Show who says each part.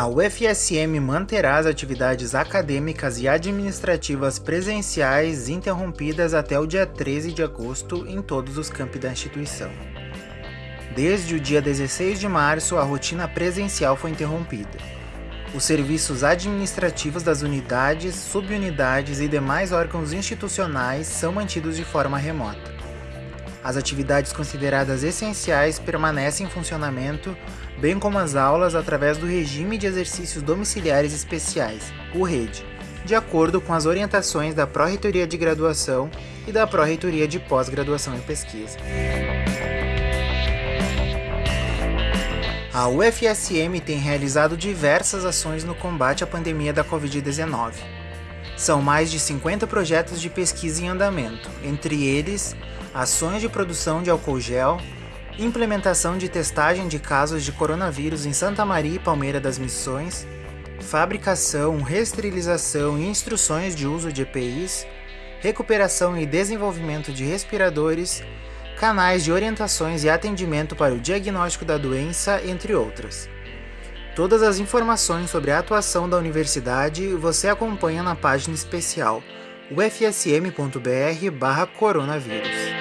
Speaker 1: A UFSM manterá as atividades acadêmicas e administrativas presenciais interrompidas até o dia 13 de agosto em todos os campi da instituição. Desde o dia 16 de março, a rotina presencial foi interrompida. Os serviços administrativos das unidades, subunidades e demais órgãos institucionais são mantidos de forma remota. As atividades consideradas essenciais permanecem em funcionamento, bem como as aulas através do Regime de Exercícios Domiciliares Especiais, o RED, de acordo com as orientações da Pró-Reitoria de Graduação e da Pró-Reitoria de Pós-Graduação e Pesquisa. A UFSM tem realizado diversas ações no combate à pandemia da Covid-19. São mais de 50 projetos de pesquisa em andamento, entre eles ações de produção de álcool gel, implementação de testagem de casos de coronavírus em Santa Maria e Palmeira das Missões, fabricação, reesterilização e instruções de uso de EPIs, recuperação e desenvolvimento de respiradores, canais de orientações e atendimento para o diagnóstico da doença, entre outras. Todas as informações sobre a atuação da universidade você acompanha na página especial ufsm.br/coronavírus.